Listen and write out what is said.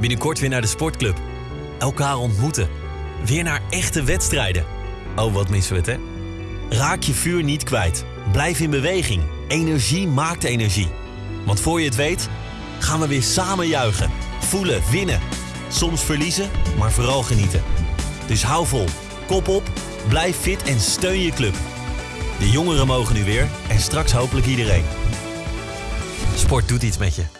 Binnenkort weer naar de sportclub. Elkaar ontmoeten. Weer naar echte wedstrijden. Oh, wat missen we het, hè? Raak je vuur niet kwijt. Blijf in beweging. Energie maakt energie. Want voor je het weet, gaan we weer samen juichen. Voelen, winnen. Soms verliezen, maar vooral genieten. Dus hou vol. Kop op, blijf fit en steun je club. De jongeren mogen nu weer en straks hopelijk iedereen. Sport doet iets met je.